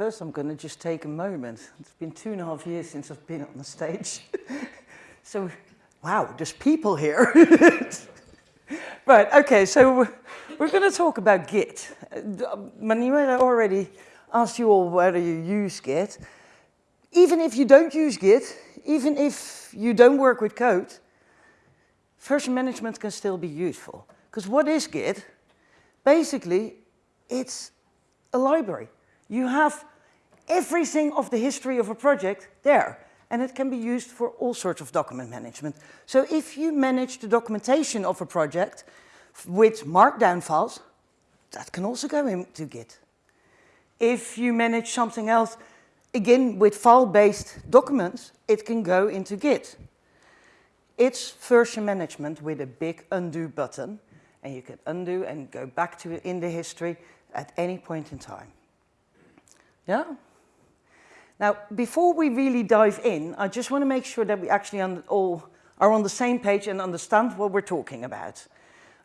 First, I'm going to just take a moment. It's been two and a half years since I've been on the stage. so, wow, there's people here. right, okay, so we're going to talk about Git. Manuela already asked you all whether you use Git. Even if you don't use Git, even if you don't work with code, version management can still be useful. Because what is Git? Basically, it's a library. You have everything of the history of a project there, and it can be used for all sorts of document management. So if you manage the documentation of a project with markdown files, that can also go into Git. If you manage something else, again, with file-based documents, it can go into Git. It's version management with a big undo button, and you can undo and go back to it in the history at any point in time. Yeah? Now, before we really dive in, I just want to make sure that we actually all are on the same page and understand what we're talking about.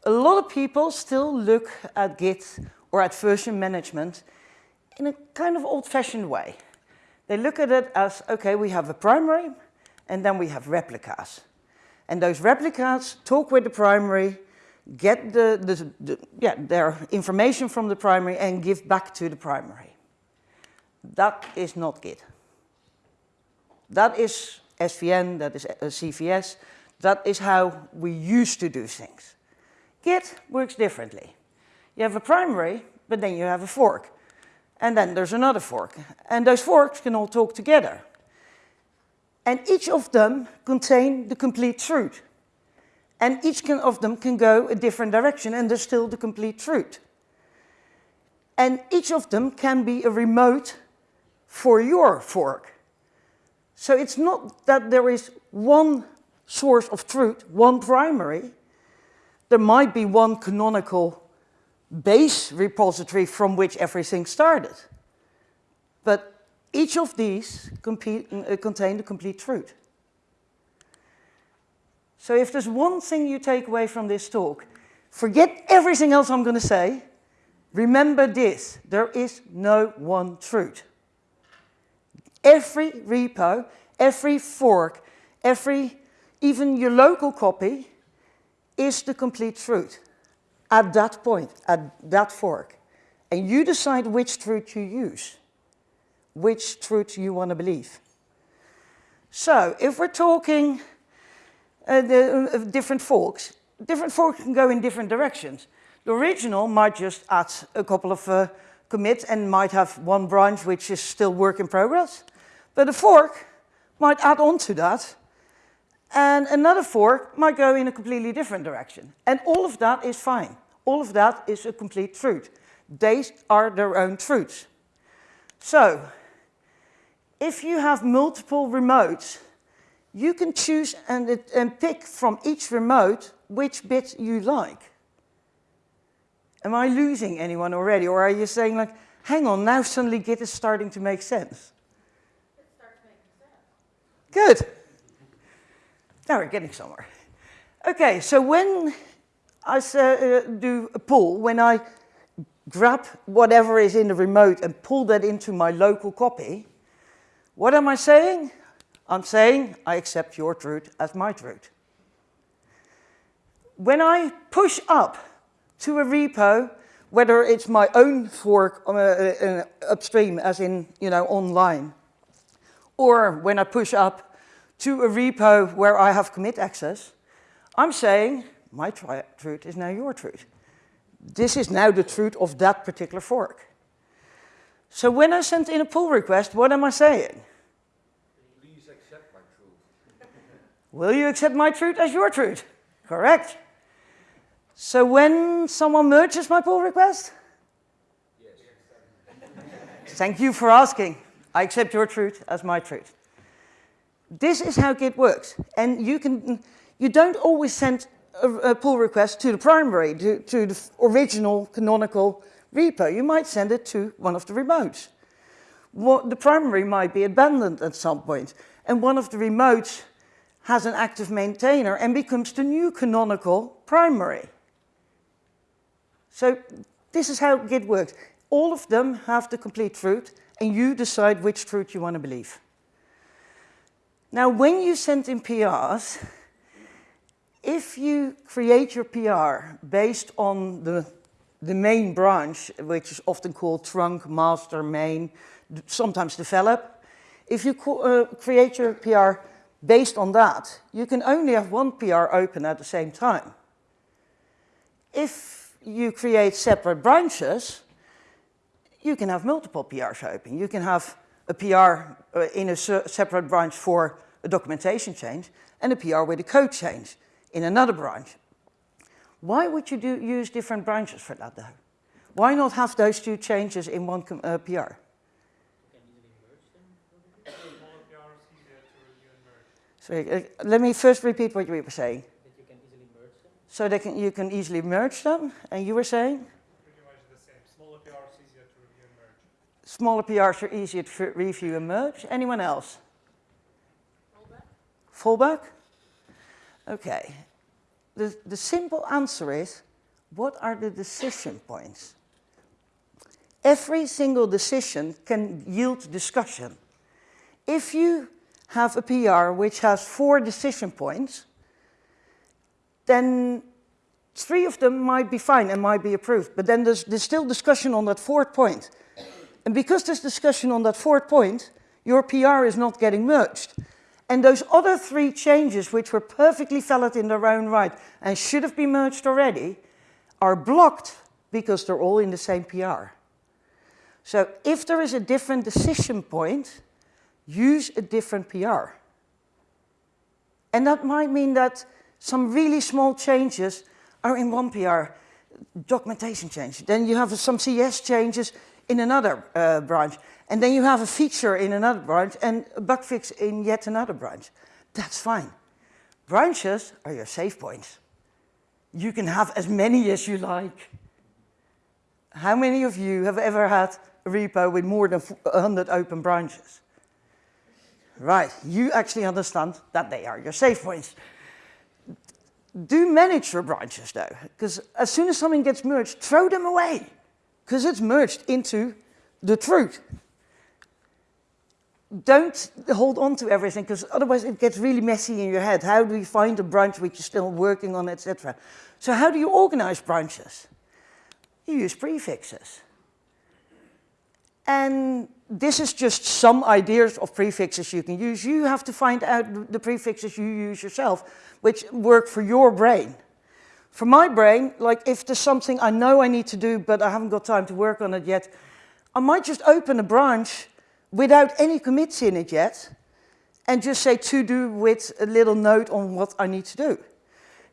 A lot of people still look at Git or at version management in a kind of old-fashioned way. They look at it as, okay, we have a primary, and then we have replicas. And those replicas talk with the primary, get the, the, the, yeah, their information from the primary and give back to the primary. That is not Git. That is SVN, that is uh, CVS, that is how we used to do things. Git works differently. You have a primary, but then you have a fork. And then there's another fork. And those forks can all talk together. And each of them contain the complete truth. And each of them can go a different direction and there's still the complete truth. And each of them can be a remote for your fork. So it's not that there is one source of truth, one primary. There might be one canonical base repository from which everything started. But each of these compete, uh, contain the complete truth. So if there's one thing you take away from this talk, forget everything else I'm going to say. Remember this, there is no one truth. Every repo, every fork, every, even your local copy is the complete truth at that point, at that fork. And you decide which truth you use, which truth you want to believe. So if we're talking uh, the, uh, different forks, different forks can go in different directions. The original might just add a couple of uh, commits and might have one branch which is still work in progress. But a fork might add on to that and another fork might go in a completely different direction. And all of that is fine. All of that is a complete truth. They are their own truths. So, if you have multiple remotes, you can choose and, and pick from each remote which bit you like. Am I losing anyone already? Or are you saying like, hang on, now suddenly Git is starting to make sense? It starts making sense. Good. Now we're getting somewhere. Okay, so when I uh, do a pull, when I grab whatever is in the remote and pull that into my local copy, what am I saying? I'm saying I accept your truth as my truth. When I push up to a repo, whether it's my own fork uh, uh, upstream, as in, you know, online, or when I push up to a repo where I have commit access, I'm saying my truth is now your truth. This is now the truth of that particular fork. So when I send in a pull request, what am I saying? Please accept my truth. Will you accept my truth as your truth? Correct. So when someone merges my pull request? Yes. Thank you for asking. I accept your truth as my truth. This is how Git works. And you, can, you don't always send a, a pull request to the primary, to, to the original canonical repo. You might send it to one of the remotes. What, the primary might be abandoned at some point, and one of the remotes has an active maintainer and becomes the new canonical primary. So this is how Git works. All of them have the complete truth, and you decide which truth you want to believe. Now, when you send in PRs, if you create your PR based on the, the main branch, which is often called trunk, master, main, sometimes develop, if you uh, create your PR based on that, you can only have one PR open at the same time. If you create separate branches, you can have multiple PRs open. You can have a PR uh, in a separate branch for a documentation change and a PR with a code change in another branch. Why would you do, use different branches for that though? Why not have those two changes in one uh, PR? So uh, let me first repeat what you were saying. That you can easily merge them. So they can, you can easily merge them, and you were saying? Smaller PRs are easier to review and merge. Anyone else? Fallback? Okay. The, the simple answer is, what are the decision points? Every single decision can yield discussion. If you have a PR which has four decision points, then three of them might be fine and might be approved, but then there's, there's still discussion on that fourth point. And because there's discussion on that fourth point, your PR is not getting merged. And those other three changes, which were perfectly valid in their own right and should have been merged already, are blocked because they're all in the same PR. So if there is a different decision point, use a different PR. And that might mean that some really small changes are in one PR, documentation change. Then you have some CS changes in another uh, branch. And then you have a feature in another branch and a bug fix in yet another branch. That's fine. Branches are your save points. You can have as many as you like. How many of you have ever had a repo with more than 100 open branches? Right, you actually understand that they are your save points. Do manage your branches though, because as soon as something gets merged, throw them away, because it's merged into the truth. Don't hold on to everything, because otherwise it gets really messy in your head. How do you find a branch which you're still working on, etc. So how do you organize branches? You use prefixes. And this is just some ideas of prefixes you can use. You have to find out the prefixes you use yourself, which work for your brain. For my brain, like if there's something I know I need to do, but I haven't got time to work on it yet, I might just open a branch without any commits in it yet, and just say to do with a little note on what I need to do.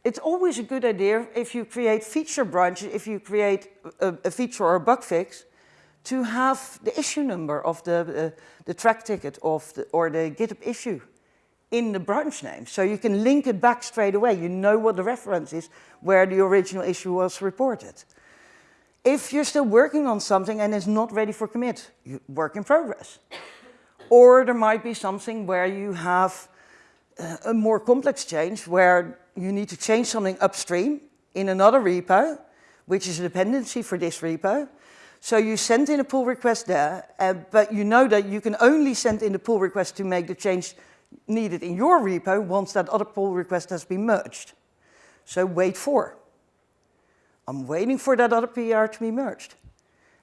It's always a good idea if you create feature branches, if you create a, a feature or a bug fix, to have the issue number of the, uh, the Trac ticket of the, or the GitHub issue in the branch name. So you can link it back straight away. You know what the reference is where the original issue was reported. If you're still working on something and it's not ready for commit, you work in progress. or there might be something where you have uh, a more complex change where you need to change something upstream in another repo, which is a dependency for this repo, so you send in a pull request there, uh, but you know that you can only send in the pull request to make the change needed in your repo once that other pull request has been merged. So wait for. I'm waiting for that other PR to be merged.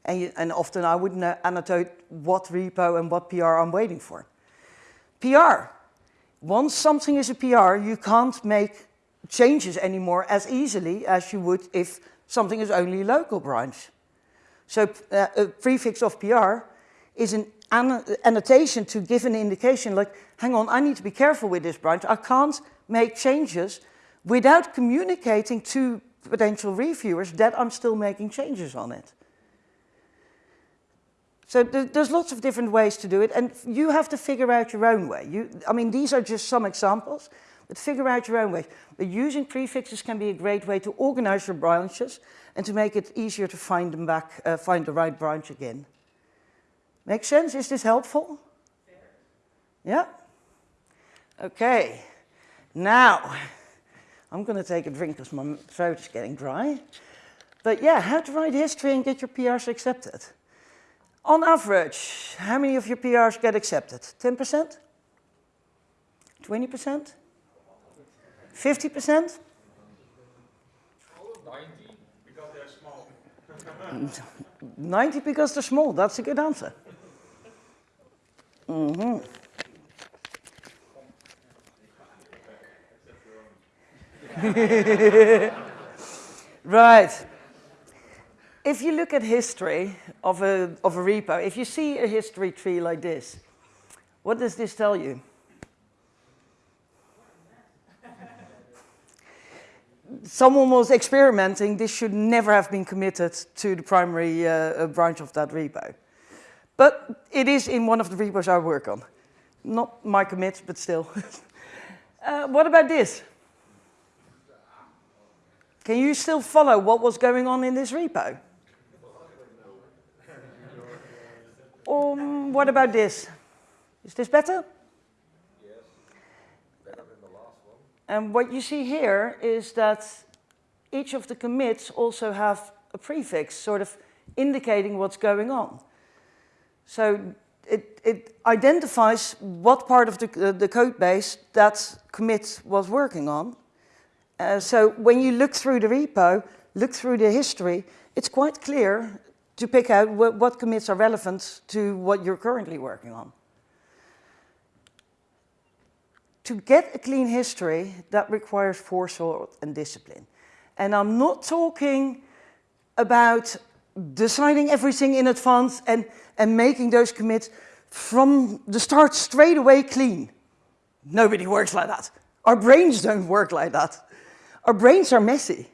And, you, and often I would annotate what repo and what PR I'm waiting for. PR. Once something is a PR, you can't make changes anymore as easily as you would if something is only a local branch. So uh, a prefix of PR is an annotation to give an indication like, hang on, I need to be careful with this branch. I can't make changes without communicating to potential reviewers that I'm still making changes on it. So there's lots of different ways to do it, and you have to figure out your own way. You, I mean, these are just some examples, but figure out your own way. But using prefixes can be a great way to organize your branches and to make it easier to find them back, uh, find the right branch again. Make sense? Is this helpful? Yeah? Okay. Now, I'm going to take a drink because my throat is getting dry. But yeah, how to write history and get your PRs accepted. On average, how many of your PRs get accepted? 10%? 20%? 50%? 90, because they're small. 90 because they're small. That's a good answer. Mhm. right. If you look at history of a, of a repo, if you see a history tree like this, what does this tell you? Someone was experimenting, this should never have been committed to the primary uh, uh, branch of that repo. But it is in one of the repos I work on. Not my commits, but still. uh, what about this? Can you still follow what was going on in this repo? Um, what about this? Is this better? Yes, better than the last one. And what you see here is that each of the commits also have a prefix, sort of indicating what's going on. So it, it identifies what part of the, uh, the code base that commit was working on. Uh, so when you look through the repo, look through the history, it's quite clear to pick out what, what commits are relevant to what you're currently working on. To get a clean history, that requires foresight and discipline. And I'm not talking about deciding everything in advance and, and making those commits from the start straight away clean. Nobody works like that. Our brains don't work like that. Our brains are messy.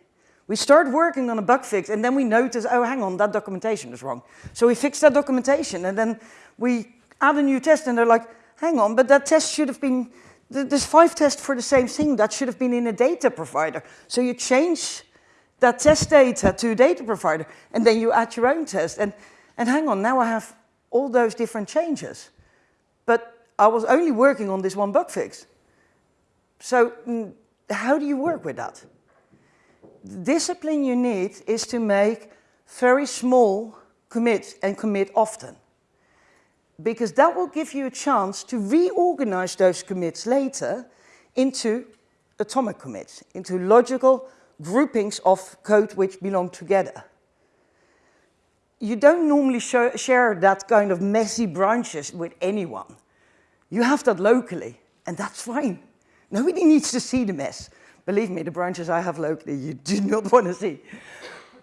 We start working on a bug fix and then we notice, oh, hang on, that documentation is wrong. So we fix that documentation and then we add a new test and they're like, hang on, but that test should have been, there's five tests for the same thing, that should have been in a data provider. So you change that test data to a data provider and then you add your own test. And, and hang on, now I have all those different changes. But I was only working on this one bug fix. So mm, how do you work with that? The discipline you need is to make very small commits and commit often. Because that will give you a chance to reorganize those commits later into atomic commits, into logical groupings of code which belong together. You don't normally share that kind of messy branches with anyone. You have that locally, and that's fine. Nobody needs to see the mess. Believe me, the branches I have locally, you do not want to see.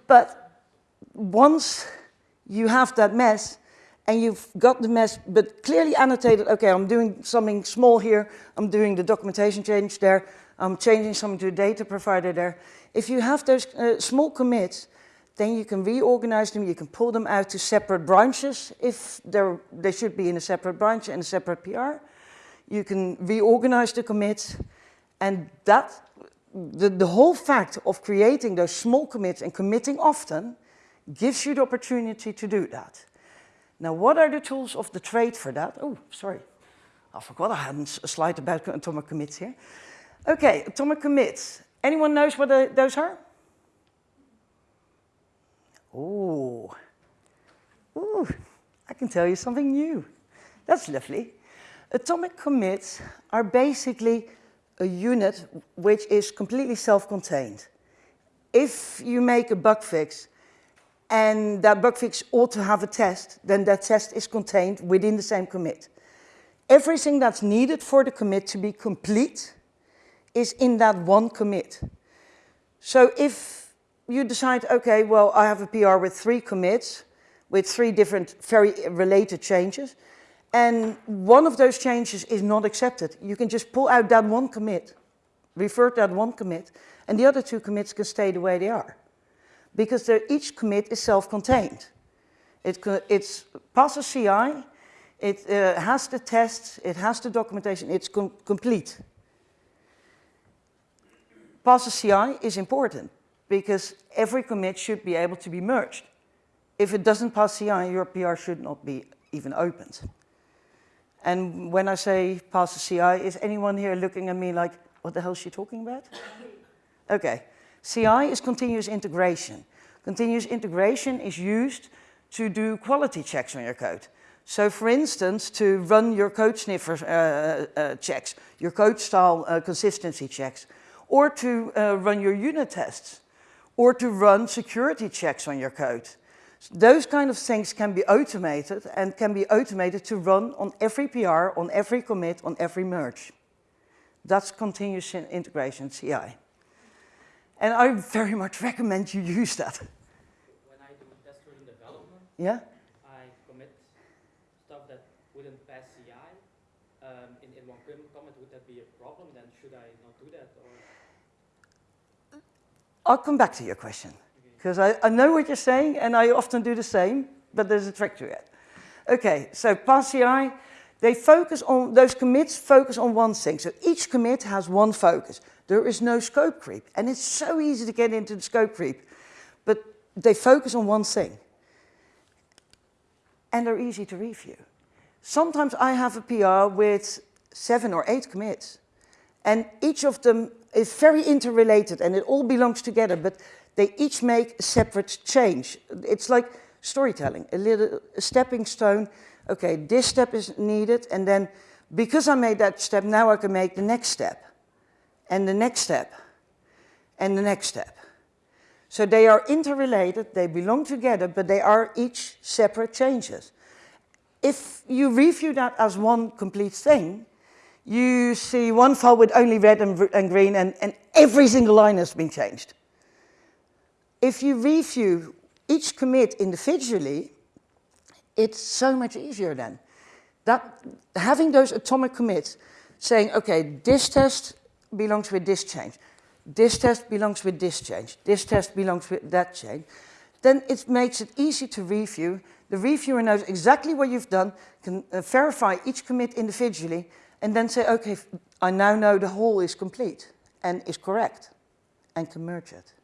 But once you have that mess, and you've got the mess, but clearly annotated, okay, I'm doing something small here, I'm doing the documentation change there, I'm changing something to a data provider there. If you have those uh, small commits, then you can reorganize them, you can pull them out to separate branches if they should be in a separate branch and a separate PR. You can reorganize the commits, and that, the, the whole fact of creating those small commits and committing often gives you the opportunity to do that. Now, what are the tools of the trade for that? Oh, sorry. I forgot I had a slide about atomic commits here. Okay, atomic commits. Anyone knows what those are? Oh, Ooh, I can tell you something new. That's lovely. Atomic commits are basically a unit which is completely self-contained. If you make a bug fix and that bug fix ought to have a test, then that test is contained within the same commit. Everything that's needed for the commit to be complete is in that one commit. So if you decide, okay, well, I have a PR with three commits, with three different very related changes, and one of those changes is not accepted, you can just pull out that one commit, revert that one commit, and the other two commits can stay the way they are because each commit is self-contained. It, it's passes CI, it uh, has the tests, it has the documentation, it's com complete. Passes CI is important because every commit should be able to be merged. If it doesn't pass CI, your PR should not be even opened. And when I say pass the CI, is anyone here looking at me like, what the hell is she talking about? okay, CI is continuous integration. Continuous integration is used to do quality checks on your code. So for instance, to run your code sniffer uh, uh, checks, your code style uh, consistency checks, or to uh, run your unit tests, or to run security checks on your code. Those kind of things can be automated and can be automated to run on every PR, on every commit, on every merge. That's continuous integration, CI. And I very much recommend you use that. When I do test-driven development, Yeah? I commit stuff that wouldn't pass CI um, in, in one com- commit. Would that be a problem? Then should I not do that? Or I'll come back to your question because I, I know what you're saying and I often do the same, but there's a trick to it. Okay, so pass CI, they focus on, those commits focus on one thing. So each commit has one focus. There is no scope creep. And it's so easy to get into the scope creep, but they focus on one thing. And they're easy to review. Sometimes I have a PR with seven or eight commits. And each of them is very interrelated and it all belongs together, but they each make a separate change. It's like storytelling, a little a stepping stone. Okay, this step is needed, and then because I made that step, now I can make the next step, and the next step, and the next step. So they are interrelated, they belong together, but they are each separate changes. If you review that as one complete thing, you see one file with only red and, and green, and, and every single line has been changed. If you review each commit individually, it's so much easier then. That, having those atomic commits, saying, okay, this test belongs with this change, this test belongs with this change, this test belongs with that change, then it makes it easy to review. The reviewer knows exactly what you've done, can uh, verify each commit individually, and then say, okay, I now know the whole is complete and is correct, and can merge it.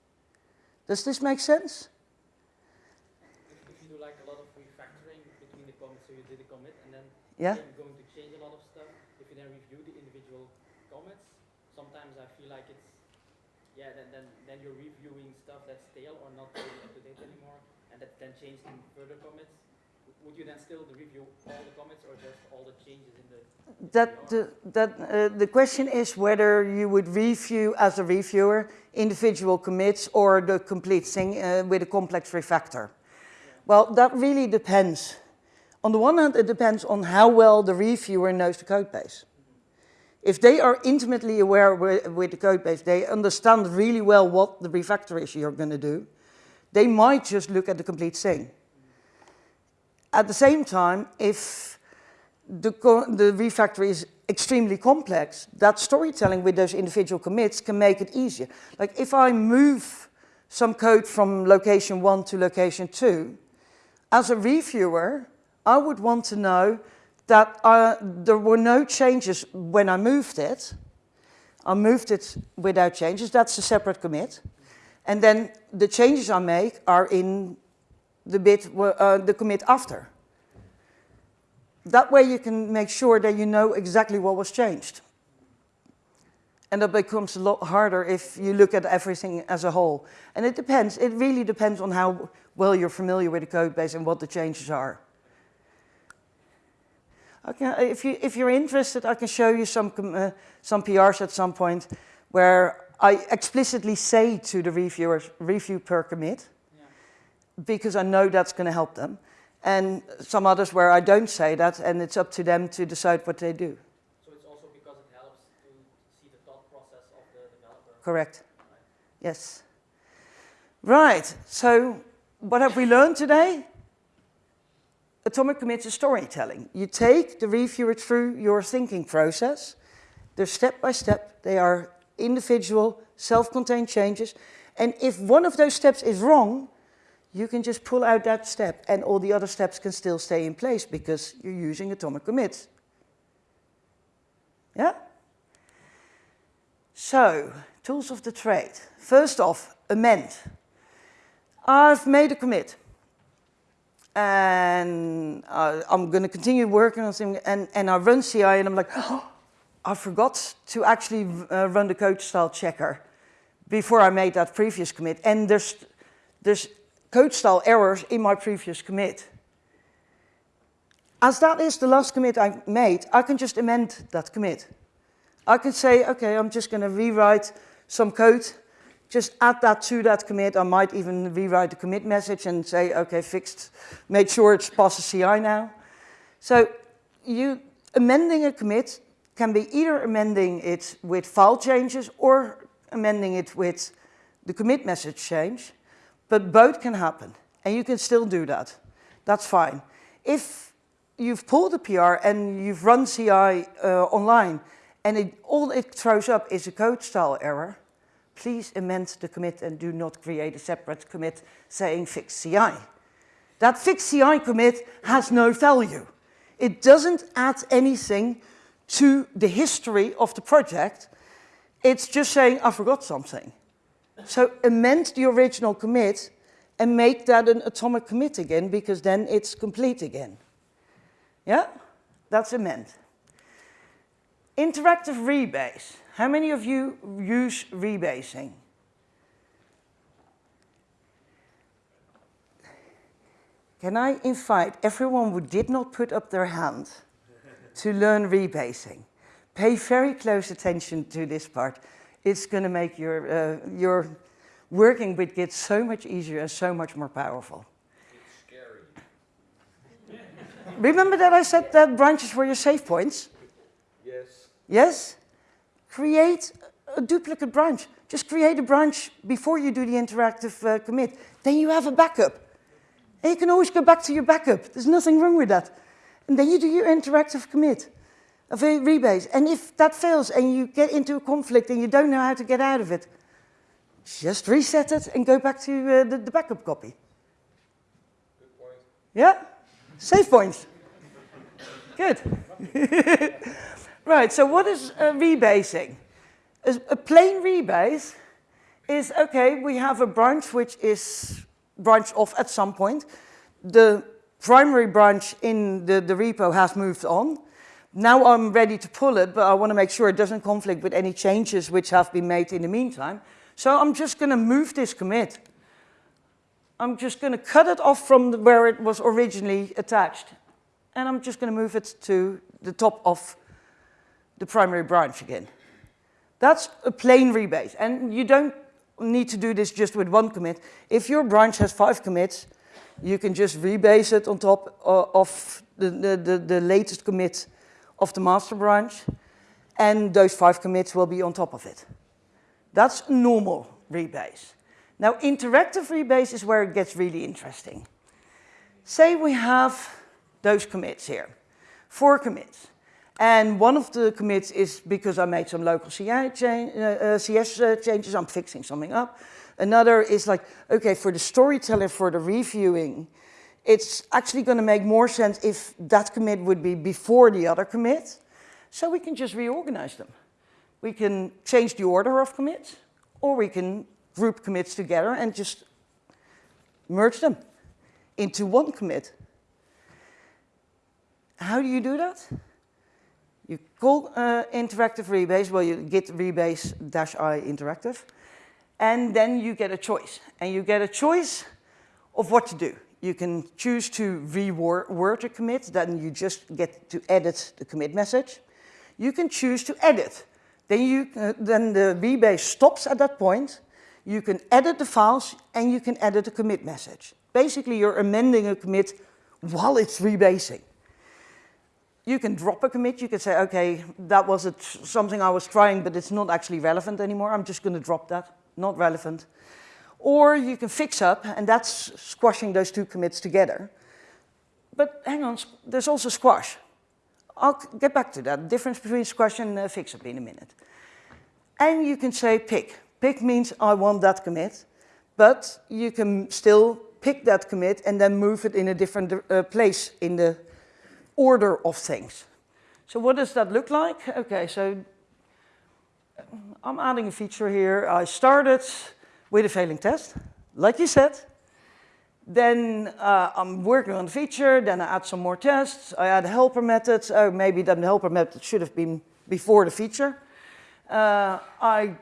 Does this make sense? if, you do like a lot of refactoring between the commits, so you did a commit and then Yeah? you're going to change a lot of stuff. If you then review the individual commits, sometimes I feel like it's yeah, then then, then you're reviewing stuff that's stale or not really up to date anymore, and that then changed in further commits. Would you then still review all the commits or just all the changes in the That the, that, uh, the question is whether you would review as a reviewer individual commits or the complete thing uh, with a complex refactor. Well, that really depends. On the one hand, it depends on how well the reviewer knows the code base. If they are intimately aware with, with the code base, they understand really well what the refactor is you're going to do, they might just look at the complete thing. At the same time, if the, the refactor is extremely complex, that storytelling with those individual commits can make it easier. Like if I move some code from location one to location two, as a reviewer, I would want to know that uh, there were no changes when I moved it. I moved it without changes, that's a separate commit. And then the changes I make are in the bit, uh, the commit after. That way you can make sure that you know exactly what was changed. And that becomes a lot harder if you look at everything as a whole. And it depends, it really depends on how well you're familiar with the code base and what the changes are. Okay, if, you, if you're interested, I can show you some, uh, some PRs at some point where I explicitly say to the reviewers, review per commit. Because I know that's going to help them. And some others where I don't say that, and it's up to them to decide what they do. So it's also because it helps to see the thought process of the developer. Correct. Yes. Right. So, what have we learned today? Atomic commits is storytelling. You take the reviewer through your thinking process. They're step by step. They are individual, self-contained changes. And if one of those steps is wrong, you can just pull out that step and all the other steps can still stay in place because you're using atomic commits. Yeah? So, tools of the trade. First off, amend. I've made a commit. And uh, I'm going to continue working on something. And, and I run CI and I'm like, oh, I forgot to actually uh, run the code style checker before I made that previous commit. And there's, there's code style errors in my previous commit. As that is the last commit I made, I can just amend that commit. I can say, okay, I'm just going to rewrite some code, just add that to that commit. I might even rewrite the commit message and say, okay, fixed, make sure it's passes CI now. So you amending a commit can be either amending it with file changes or amending it with the commit message change, but both can happen, and you can still do that. That's fine. If you've pulled a PR and you've run CI uh, online, and it, all it throws up is a code style error, please amend the commit and do not create a separate commit saying fix CI. That fix CI commit has no value. It doesn't add anything to the history of the project. It's just saying, I forgot something. So amend the original commit and make that an atomic commit again, because then it's complete again. Yeah, that's amend. Interactive rebase. How many of you use rebasing? Can I invite everyone who did not put up their hand to learn rebasing? Pay very close attention to this part. It's going to make your, uh, your working with Git so much easier and so much more powerful. It's scary. Remember that I said that branches were your save points? Yes. Yes? Create a duplicate branch. Just create a branch before you do the interactive uh, commit. Then you have a backup. And you can always go back to your backup. There's nothing wrong with that. And then you do your interactive commit a rebase. And if that fails and you get into a conflict and you don't know how to get out of it, just reset it and go back to uh, the, the backup copy. Good point. Yeah? Save points. Good. right, so what is uh, rebasing? A, a plain rebase is, okay, we have a branch which is branched off at some point. The primary branch in the, the repo has moved on. Now I'm ready to pull it, but I want to make sure it doesn't conflict with any changes which have been made in the meantime. So I'm just going to move this commit. I'm just going to cut it off from the, where it was originally attached. And I'm just going to move it to the top of the primary branch again. That's a plain rebase. And you don't need to do this just with one commit. If your branch has five commits, you can just rebase it on top uh, of the, the, the, the latest commit of the master branch. And those five commits will be on top of it. That's normal rebase. Now, interactive rebase is where it gets really interesting. Say we have those commits here, four commits. And one of the commits is because I made some local CI change, uh, uh, CS uh, changes, I'm fixing something up. Another is like, okay, for the storyteller, for the reviewing, it's actually going to make more sense if that commit would be before the other commit. So we can just reorganize them. We can change the order of commits, or we can group commits together and just merge them into one commit. How do you do that? You call uh, interactive rebase, well, you git rebase dash i interactive, and then you get a choice. And you get a choice of what to do. You can choose to reword a commit, then you just get to edit the commit message. You can choose to edit. Then, you, uh, then the rebase stops at that point. You can edit the files and you can edit the commit message. Basically, you're amending a commit while it's rebasing. You can drop a commit. You can say, okay, that was a something I was trying, but it's not actually relevant anymore. I'm just going to drop that. Not relevant. Or you can fix up, and that's squashing those two commits together. But hang on, there's also squash. I'll get back to that, difference between squash and uh, fix up in a minute. And you can say pick. Pick means I want that commit, but you can still pick that commit and then move it in a different uh, place in the order of things. So what does that look like? Okay, so I'm adding a feature here. I started with a failing test, like you said. Then uh, I'm working on the feature, then I add some more tests. I add helper methods. Oh, maybe then the helper method should have been before the feature. Uh, I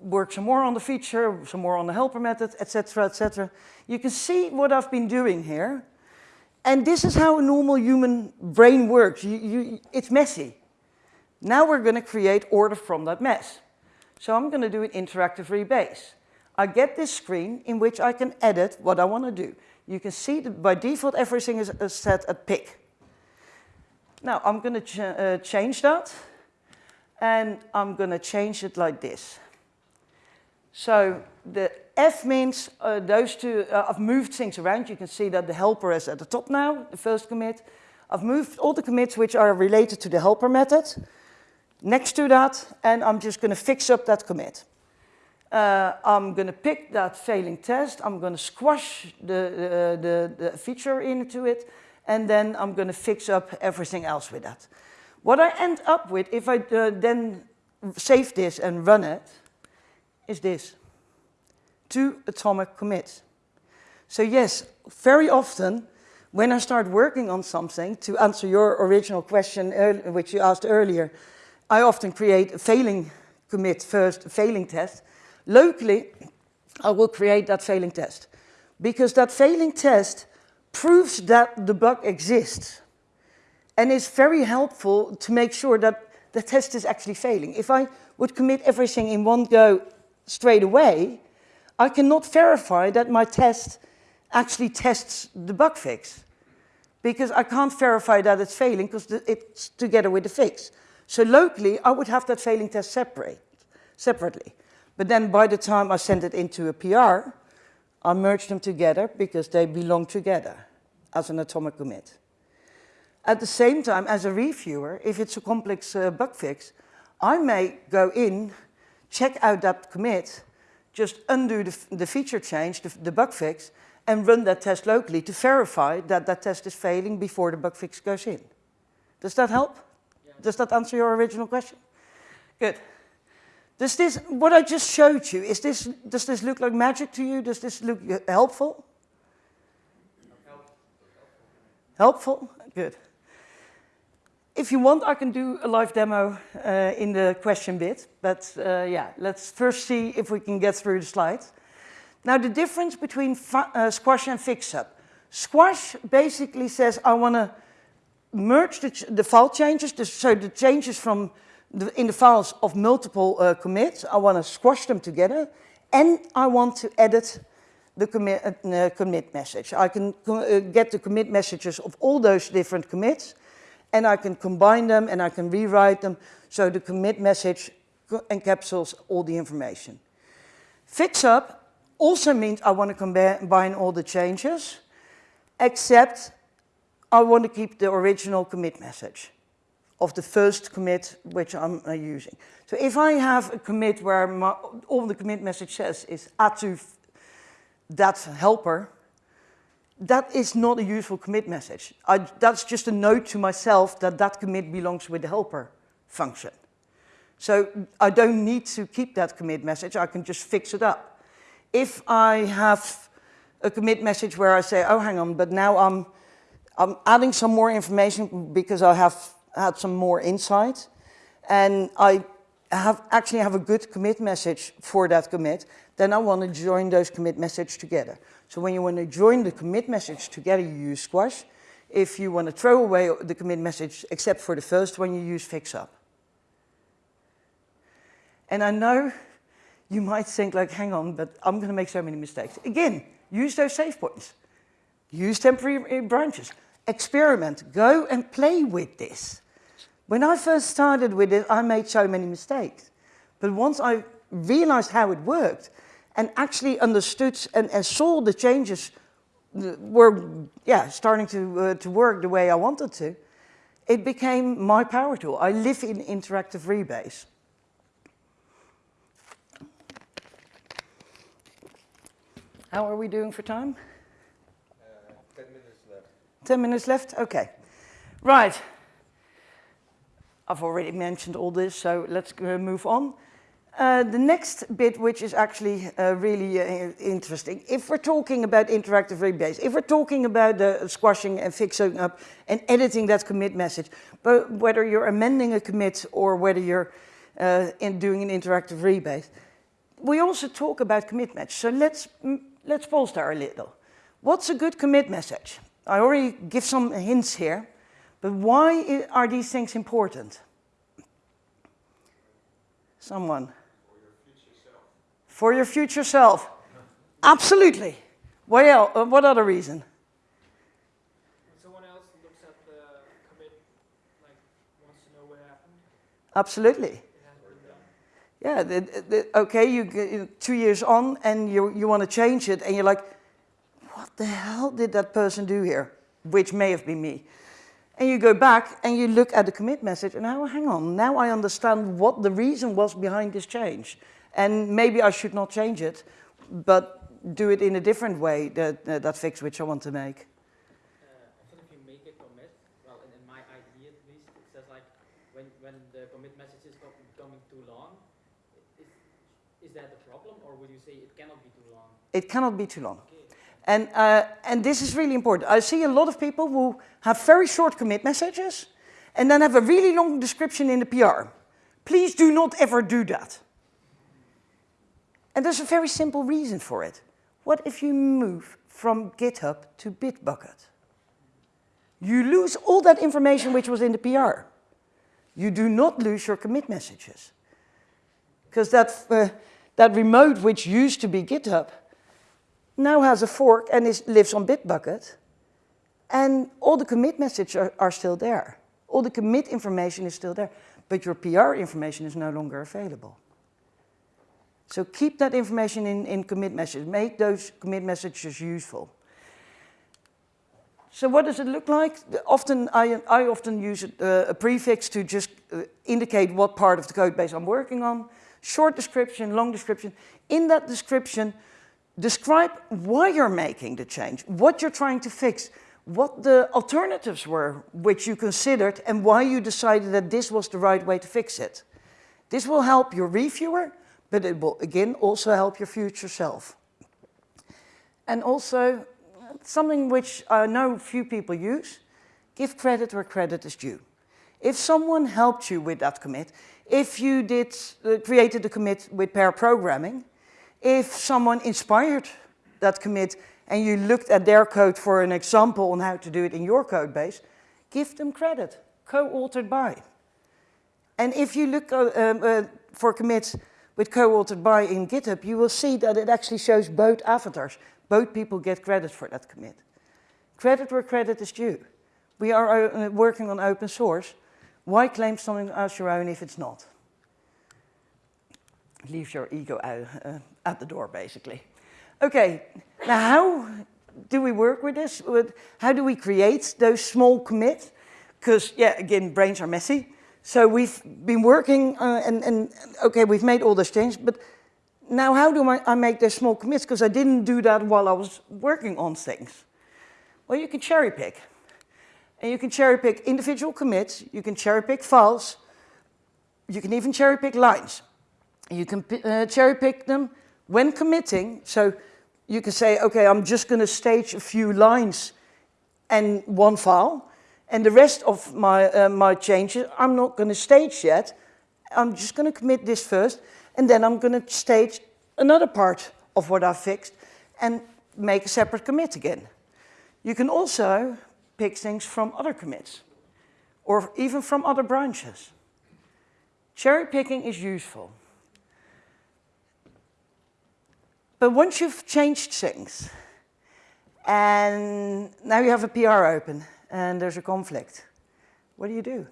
work some more on the feature, some more on the helper method, etc., etc. You can see what I've been doing here. And this is how a normal human brain works. You, you, it's messy. Now we're going to create order from that mess. So I'm going to do an interactive rebase. I get this screen in which I can edit what I want to do. You can see that by default everything is set at pick. Now I'm going to ch uh, change that and I'm going to change it like this. So the F means uh, those two, uh, I've moved things around. You can see that the helper is at the top now, the first commit. I've moved all the commits which are related to the helper method next to that, and I'm just going to fix up that commit. Uh, I'm going to pick that failing test, I'm going to squash the, the, the feature into it, and then I'm going to fix up everything else with that. What I end up with, if I uh, then save this and run it, is this. Two atomic commits. So yes, very often, when I start working on something, to answer your original question, which you asked earlier, I often create a failing commit first, a failing test. Locally, I will create that failing test because that failing test proves that the bug exists and is very helpful to make sure that the test is actually failing. If I would commit everything in one go straight away, I cannot verify that my test actually tests the bug fix because I can't verify that it's failing because it's together with the fix. So locally, I would have that failing test separate, separately. But then by the time I send it into a PR, I merge them together because they belong together as an atomic commit. At the same time, as a reviewer, if it's a complex uh, bug fix, I may go in, check out that commit, just undo the, the feature change, the, the bug fix, and run that test locally to verify that that test is failing before the bug fix goes in. Does that help? Does that answer your original question? Good. Does this, what I just showed you, is this, does this look like magic to you? Does this look helpful? Helpful? Good. If you want, I can do a live demo uh, in the question bit, but uh, yeah, let's first see if we can get through the slides. Now, the difference between uh, Squash and FixUp. Squash basically says, I want to merge the, the file changes, so the changes from in the files of multiple uh, commits, I want to squash them together, and I want to edit the commit, uh, commit message. I can uh, get the commit messages of all those different commits, and I can combine them and I can rewrite them, so the commit message encapsulates all the information. Fix up also means I want to combine all the changes, except I want to keep the original commit message of the first commit which I'm uh, using. So if I have a commit where my, all the commit message says is atu that helper, that is not a useful commit message. I, that's just a note to myself that that commit belongs with the helper function. So I don't need to keep that commit message, I can just fix it up. If I have a commit message where I say, oh, hang on, but now I'm I'm adding some more information because I have had some more insight. And I have actually have a good commit message for that commit. Then I want to join those commit message together. So when you want to join the commit message together, you use Squash. If you want to throw away the commit message, except for the first one, you use FixUp. And I know you might think like, hang on, but I'm going to make so many mistakes. Again, use those save points. Use temporary branches experiment, go and play with this. When I first started with it, I made so many mistakes. But once I realized how it worked and actually understood and, and saw the changes were yeah, starting to, uh, to work the way I wanted to, it became my power tool. I live in interactive rebase. How are we doing for time? 10 minutes left? Okay. Right. I've already mentioned all this, so let's uh, move on. Uh, the next bit, which is actually uh, really uh, interesting, if we're talking about interactive rebase, if we're talking about the squashing and fixing up and editing that commit message, but whether you're amending a commit or whether you're uh, in doing an interactive rebase, we also talk about commit message. So let's, mm, let's pause there a little. What's a good commit message? I already give some hints here, but why are these things important? Someone? For your future self. For your future self. Absolutely. What, el- uh, what other reason? Someone else looks at the commit, like wants to know what happened, Absolutely. it hasn't been done. Yeah, the, the, okay, you two years on and you, you want to change it and you're like, the hell did that person do here? Which may have been me. And you go back and you look at the commit message and now, hang on, now I understand what the reason was behind this change. And maybe I should not change it, but do it in a different way, that, uh, that fix which I want to make. Uh, often if you make a commit, well, in, in my idea at least, it says like, when, when the commit message is go- becoming too long, is, is that a problem, or would you say it cannot be too long? It cannot be too long. And, uh, and this is really important. I see a lot of people who have very short commit messages and then have a really long description in the PR. Please do not ever do that. And there's a very simple reason for it. What if you move from GitHub to Bitbucket? You lose all that information which was in the PR. You do not lose your commit messages. Because that, uh, that remote which used to be GitHub now has a fork and is, lives on Bitbucket. And all the commit messages are, are still there. All the commit information is still there. But your PR information is no longer available. So keep that information in, in commit messages. Make those commit messages useful. So what does it look like? Often, I, I often use a, a prefix to just uh, indicate what part of the code base I'm working on. Short description, long description. In that description, describe why you're making the change, what you're trying to fix, what the alternatives were which you considered and why you decided that this was the right way to fix it. This will help your reviewer, but it will again also help your future self. And also, something which I know few people use, give credit where credit is due. If someone helped you with that commit, if you did, uh, created a commit with pair programming, if someone inspired that commit and you looked at their code for an example on how to do it in your code base, give them credit, co-authored by. And if you look uh, um, uh, for commits with co-authored by in GitHub, you will see that it actually shows both avatars. Both people get credit for that commit. Credit where credit is due. We are uh, working on open source. Why claim something as your own if it's not? Leave your ego out, uh, at the door, basically. Okay, now how do we work with this? With- How do we create those small commits? Because, yeah, again, brains are messy. So we've been working uh, and, and, okay, we've made all those changes, but now how do I, I make those small commits? Because I didn't do that while I was working on things. Well, you can cherry pick. And you can cherry pick individual commits, you can cherry pick files, you can even cherry pick lines. You can uh, cherry pick them when committing. So you can say, okay, I'm just going to stage a few lines and one file. And the rest of my, uh, my changes, I'm not going to stage yet. I'm just going to commit this first. And then I'm going to stage another part of what I fixed and make a separate commit again. You can also pick things from other commits or even from other branches. Cherry picking is useful. But once you've changed things, and now you have a PR open, and there's a conflict, what do you do?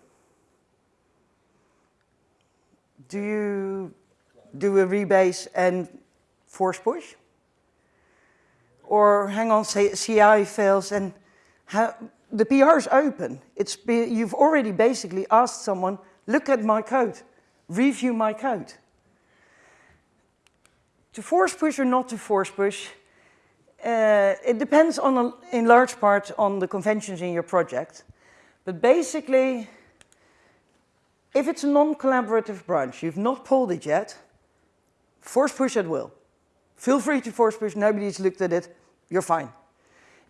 Do you do a rebase and force push? Or hang on, say CI fails and how, the PR is open. It's be, you've already basically asked someone, look at my code, review my code. To force push or not to force push, uh, it depends on a, in large part on the conventions in your project. But basically, if it's a non-collaborative branch, you've not pulled it yet, force push at will. Feel free to force push, nobody's looked at it, you're fine.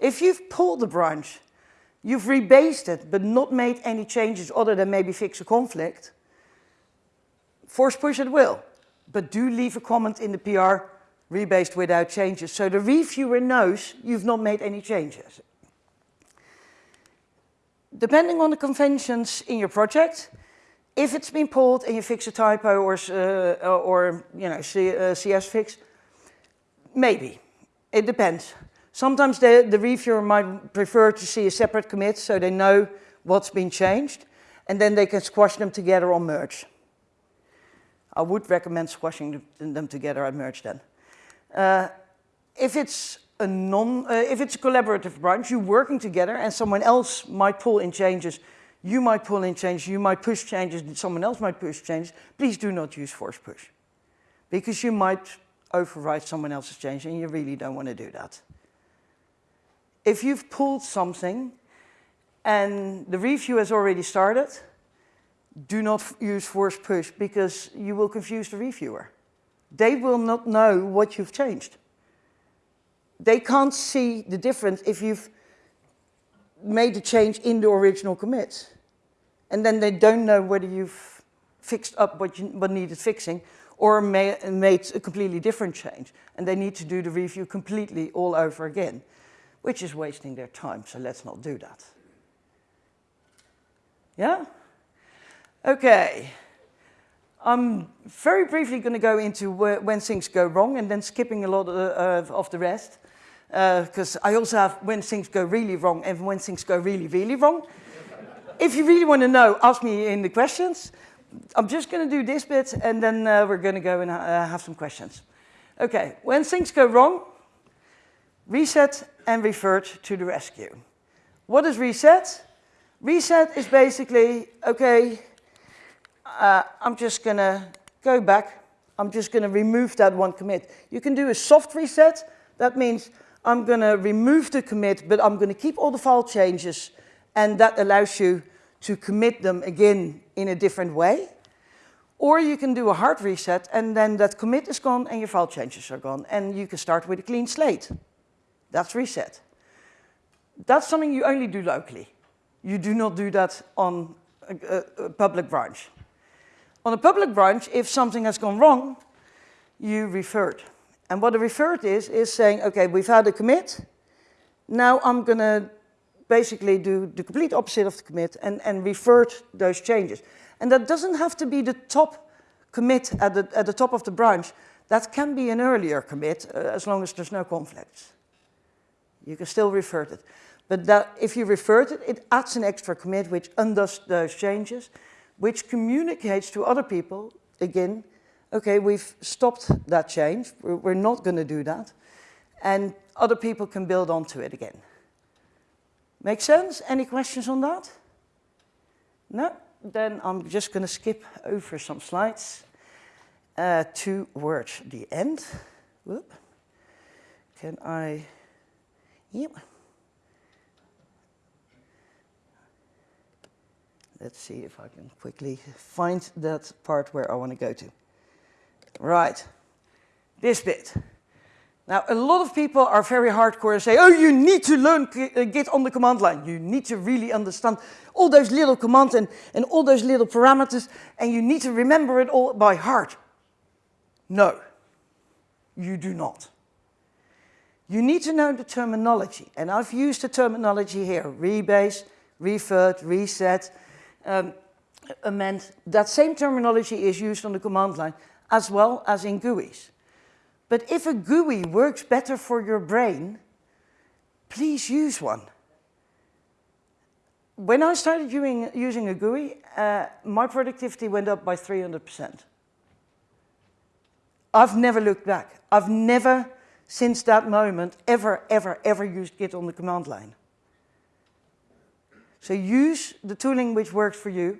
If you've pulled the branch, you've rebased it, but not made any changes other than maybe fix a conflict, force push at will. But do leave a comment in the PR rebased without changes, so the reviewer knows you've not made any changes. Depending on the conventions in your project, if it's been pulled and you fix a typo or, uh, or you know, C, uh, CS fix, maybe. It depends. Sometimes the, the reviewer might prefer to see a separate commit so they know what's been changed and then they can squash them together on merge. I would recommend squashing them- together at merge then. Uh, if it's a non, uh, if it's a collaborative branch, you're working together and someone else might pull in changes, you might pull in changes, you might push changes, someone else might push changes, please do not use force push. Because you might override someone else's change and you really don't want to do that. If you've pulled something and the review has already started, do not use force push because you will confuse the reviewer. They will not know what you've changed. They can't see the difference if you've made a change in the original commit. And then they don't know whether you've fixed up what, you, what needed fixing or ma made a completely different change. And they need to do the review completely all over again, which is wasting their time, so let's not do that. Yeah? Okay. I'm very briefly going to go into where, when things go wrong and then skipping a lot of, uh, of the rest. Because I also have when things go really wrong and when things go really, really wrong. if you really want to know, ask me in the questions. I'm just going to do this bit and then uh, we're going to go and uh, have some questions. Okay, when things go wrong, reset and revert to the rescue. What is reset? Reset is basically, okay, uh, I'm just going to go back. I'm just going to remove that one commit. You can do a soft reset. That means I'm going to remove the commit, but I'm going to keep all the file changes, and that allows you to commit them again in a different way. Or you can do a hard reset, and then that commit is gone and your file changes are gone, and you can start with a clean slate. That's reset. That's something you only do locally. You do not do that on a, a, a public branch. On a public branch, if something has gone wrong, you revert. And what a revert is, is saying, okay, we've had a commit. Now I'm going to basically do the complete opposite of the commit and, and revert those changes. And that doesn't have to be the top commit at the, at the top of the branch. That can be an earlier commit, uh, as long as there's no conflicts. You can still revert it. But that, if you revert it, it adds an extra commit which undoes those changes, which communicates to other people, again, okay, we've stopped that change, we're, not going to do that, and other people can build onto it again. Make sense? Any questions on that? No? Then I'm just going to skip over some slides uh, towards the end. Whoop. Can I? Yep. Let's see if I can quickly find that part where I want to go to. Right, this bit. Now, a lot of people are very hardcore and say, oh, you need to learn uh, Git on the command line. You need to really understand all those little commands and, and all those little parameters, and you need to remember it all by heart. No, you do not. You need to know the terminology, and I've used the terminology here, rebase, revert, reset, um, amend. That same terminology is used on the command line as well as in GUIs. But if a GUI works better for your brain, please use one. When I started using, using a GUI, uh, my productivity went up by 300%. I've never looked back. I've never, since that moment, ever, ever, ever used Git on the command line. So use the tooling which works for you.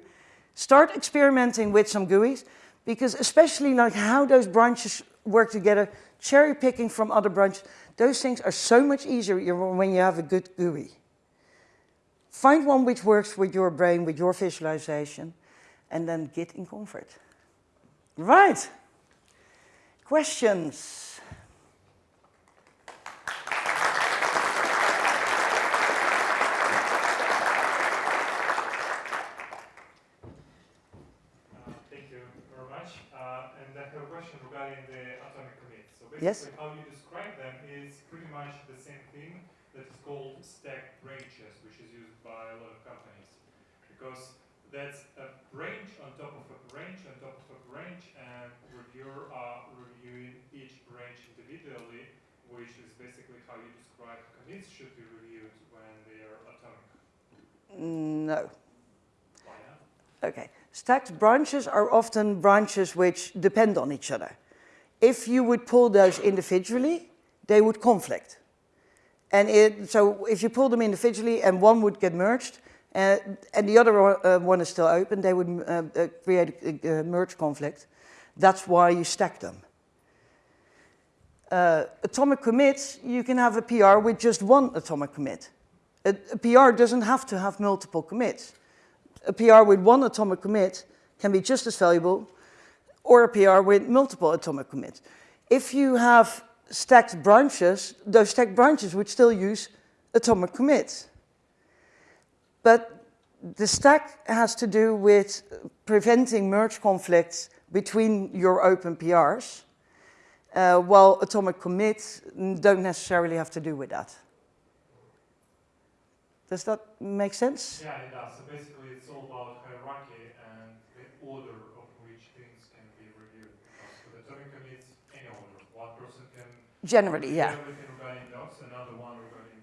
Start experimenting with some GUIs, because especially like how those branches work together, cherry picking from other branches, those things are so much easier when you have a good GUI. Find one which works with your brain, with your visualization, and then get in comfort. Right. Questions? Uh, Thank you very much. Uh, And I have a question Yes? how you describe them is pretty much the same thing that is called stacked branches, which is used by a lot of companies. Because that's a branch on top of a branch on top of a branch, and reviewer are reviewing each branch individually, which is basically how you describe commits should be reviewed when they are atomic. No. Why not? Okay. Stacked branches are often branches which depend on each other. If you would pull those individually, they would conflict. And it, so if you pull them individually and one would get merged uh, and the other uh, one is still open, they would uh, uh, create a, merge conflict. That's why you stack them. Uh, atomic commits, you can have a PR with just one atomic commit. A, a PR doesn't have to have multiple commits a PR with one atomic commit can be just as valuable, or a PR with multiple atomic commits. If you have stacked branches, those stacked branches would still use atomic commits. But the stack has to do with preventing merge conflicts between your open PRs, uh, while atomic commits don't necessarily have to do with that. Does that make sense? Yeah, it does. So basically, it's all about hierarchy and the order of which things can be reviewed. Because for the atomic commits, any order. One person can Generally, yeah. everything another one regarding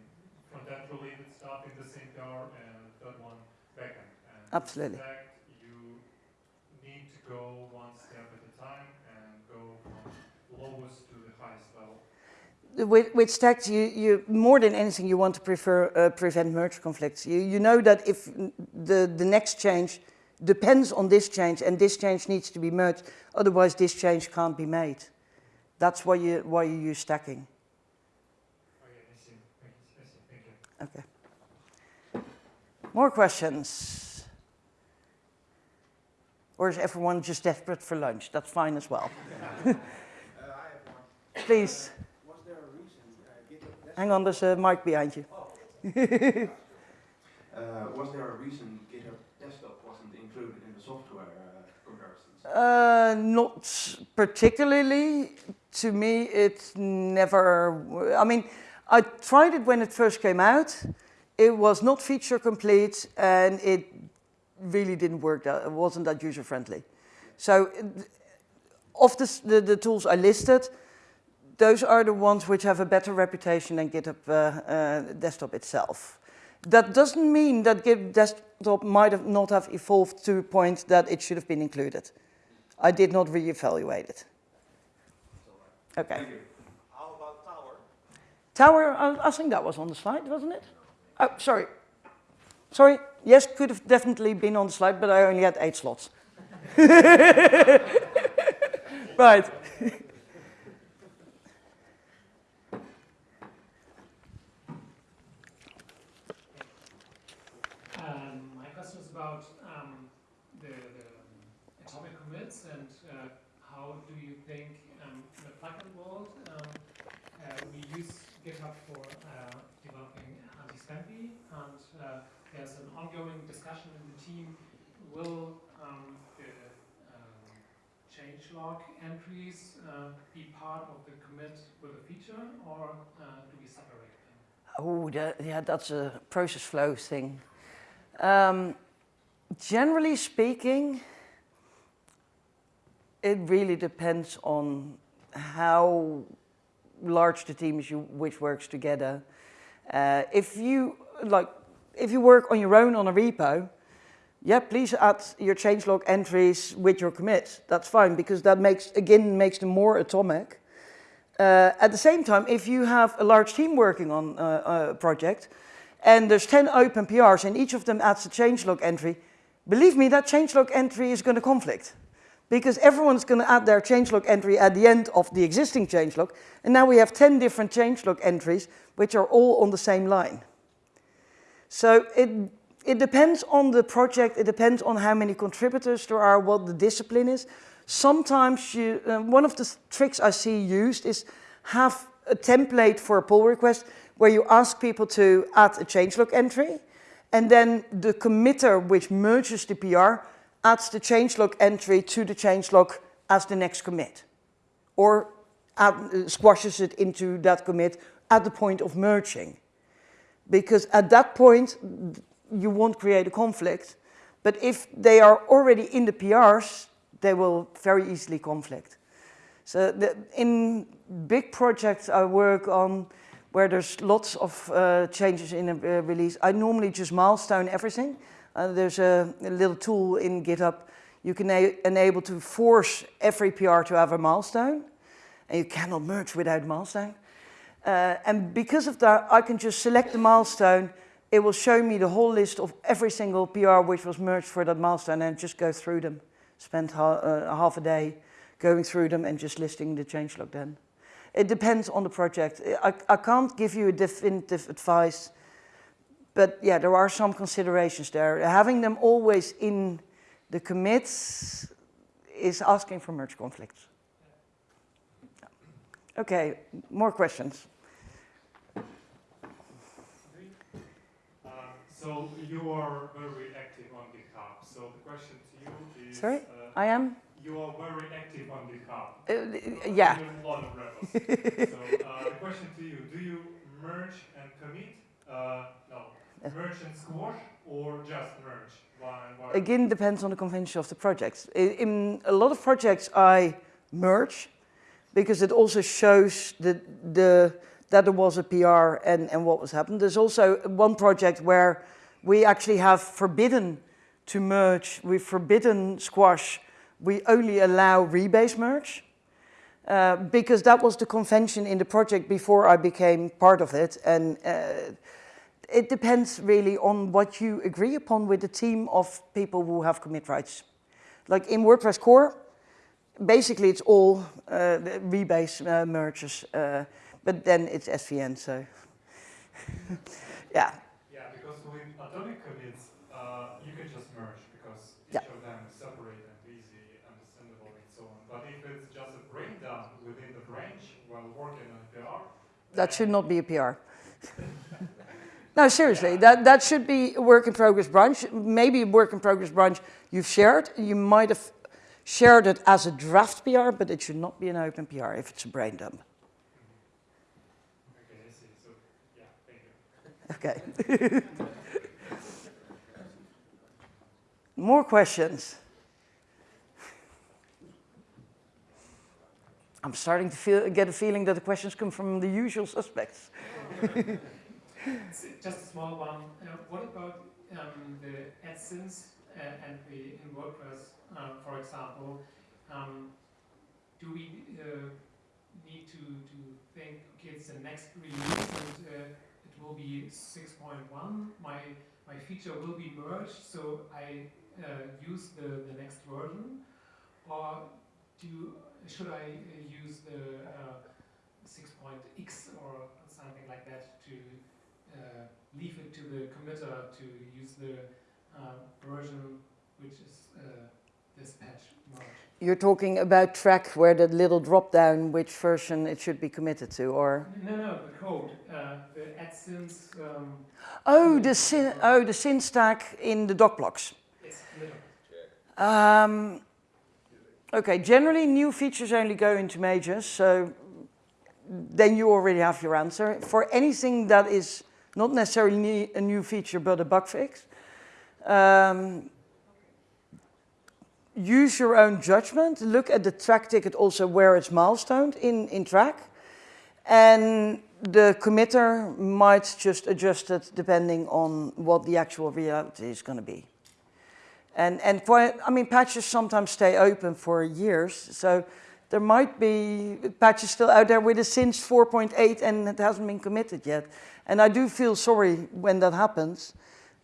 front-end related stuff in the same PR, and third one backend. And Absolutely. Fact, you need to go one step at a time and go from lowest to the highest level. With, with stacked, you, you, more than anything, you want to prefer, uh, prevent merge conflicts. You, you know that if the, the next change depends on this change and this change needs to be merged, otherwise this change can't be made. That's why you, why you use stacking. Okay, I see. Thank you. Okay. More questions? Or is everyone just desperate for lunch? That's fine as well. Uh, I have one. Please, Was there a reason uh, GitHub hang on, there's a mic behind you. Uh, was there a reason GitHub Desktop wasn't included in the software uh. Not particularly. To me, it never. I mean, I tried it when it first came out. It was not feature complete, and it really didn't work. That it wasn't that user friendly. So, of the, the the tools I listed, those are the ones which have a better reputation than GitHub uh, uh, Desktop itself. That doesn't mean that GitHub Desktop might have not have evolved to a point that it should have been included. I did not reevaluate it. Okay. How about tower? Tower, I, I think that was on the slide, wasn't it? Oh, sorry. Sorry. Yes, could have definitely been on the slide, but I only had eight slots. right. Um, my question is about um, the, the atomic commits and uh, how do you think um, in the plugin world um, uh, we use GitHub for uh, developing Antispam Bee and uh, there's an ongoing discussion in the team will um, the um, changelog entries uh, be part of the commit with a feature or uh, do we separate them? Oh, that, yeah, that's a process flow thing. Um, generally speaking, it really depends on how large the team is you, which works together. Uh, if you like, if you work on your own on a repo, yeah, please add your changelog entries with your commits. That's fine because that makes again makes them more atomic. Uh, at the same time, if you have a large team working on uh, a project, and there's 10 open PRs and each of them adds a changelog entry, believe me, that changelog entry is going to conflict. Because everyone's going to add their changelog entry at the end of the existing changelog, and now we have 10 different changelog entries, which are all on the same line. So it, it depends on the project, it depends on how many contributors there are, what the discipline is. Sometimes you, uh, one of the tricks I see used is have a template for a pull request where you ask people to add a changelog entry, and then the committer which merges the PR adds the changelog entry to the changelog as the next commit. Or add, uh, squashes it into that commit at the point of merging. Because at that point, you won't create a conflict. But if they are already in the PRs, they will very easily conflict. So the, in big projects I work on, where there's lots of uh, changes in a uh, release, I normally just milestone everything. Uh, there's a, a, little tool in GitHub. You can enable to force every PR to have a milestone, and you cannot merge without milestone. Uh, and because of that, I can just select the milestone. It will show me the whole list of every single PR which was merged for that milestone and just go through them. Spend uh, half a day going through them and just listing the changelog then. It depends on the project. I, I can't give you a definitive advice, but yeah, there are some considerations there. Having them always in the commits is asking for merge conflicts. Okay, more questions. Um, so you are very active on GitHub. So the question to you is... Sorry, uh, I am? You are very active on GitHub. Uh, yeah. A lot of rebels. so uh, the question to you, do you merge and commit? Uh, no, merge and squash or just merge? Why, why? Again, depends on the convention of the project. In, in a lot of projects, I merge because it also shows the, the, that there was a PR and, and what was happened. There's also one project where we actually have forbidden to merge, we've forbidden squash we only allow rebase merge uh, because that was the convention in the project before I became part of it. And uh, it depends really on what you agree upon with the team of people who have commit rights. Like in WordPress core, basically it's all uh, rebase uh, merges, uh, but then it's SVN, so yeah. Yeah, because with atomic commits, uh, you can just merge because each yeah. of them is separate within the branch while working on PR. That should not be a PR. no, seriously, that, that should be a work in progress branch. Maybe a work in progress branch you've shared. You might have shared it as a draft PR, but it should not be an open PR if it's a brain dump. Okay, I see. So, yeah, thank you. Okay. More questions? I'm starting to feel, get a feeling that the questions come from the usual suspects. Just a small one. Uh, what about um, the @since uh, and the in WordPress, uh, for example? Um, do we uh, need to, to think, okay, it's the next release and uh, it will be 6.1, my, my feature will be merged, so I uh, use the, the next version? Or do should I uh, use the uh, 6.x or something like that to uh, leave it to the committer to use the version which is this patch merge? You're talking about Trac where the little drop down which version it should be committed to, or? No, no, the code, uh, the @since. Um, oh, the syn oh the syn stack in the doc blocks. Yes, um, Okay, generally new features only go into majors, so then you already have your answer. For anything that is not necessarily a new feature but a bug fix, um, use your own judgment. Look at the Trac ticket also where it's milestoned in, in Trac. And the committer might just adjust it depending on what the actual reality is going to be. And, and I mean, patches sometimes stay open for years, so there might be patches still out there with a since 4.8 and it hasn't been committed yet. And I do feel sorry when that happens,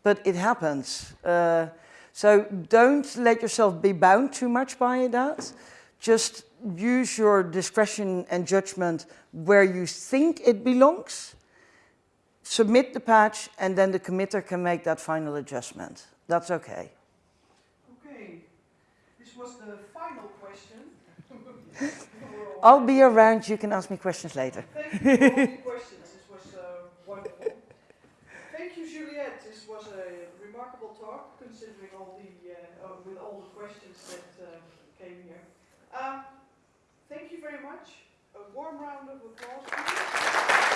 but it happens. Uh, so don't let yourself be bound too much by that. Just use your discretion and judgment where you think it belongs. Submit the patch and then the committer can make that final adjustment. That's okay was the final question. I'll be around. You can ask me questions later. Thank you for all the questions. This was uh, wonderful. Thank you, Juliette. This was a remarkable talk, considering all the uh, uh, with all the questions that uh, came here. Um, thank you very much. a warm round of applause.